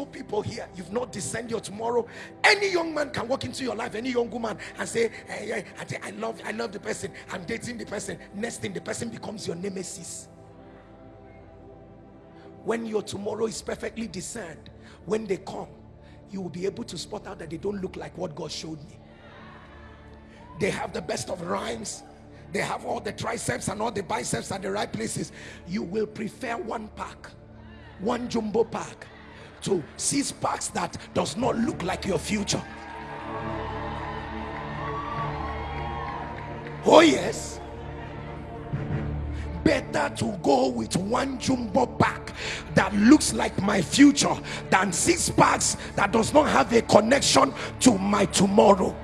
single people here, you've not discerned your tomorrow. Any young man can walk into your life, any young woman, and say, hey, hey, I love, I love the person. I'm dating the person. Next thing, the person becomes your nemesis. When your tomorrow is perfectly discerned, when they come, you will be able to spot out that they don't look like what God showed me. They have the best of rhymes. They have all the triceps and all the biceps at the right places. You will prefer one pack, one jumbo pack to six packs that does not look like your future. Oh yes better to go with one jumbo pack that looks like my future than six packs that does not have a connection to my tomorrow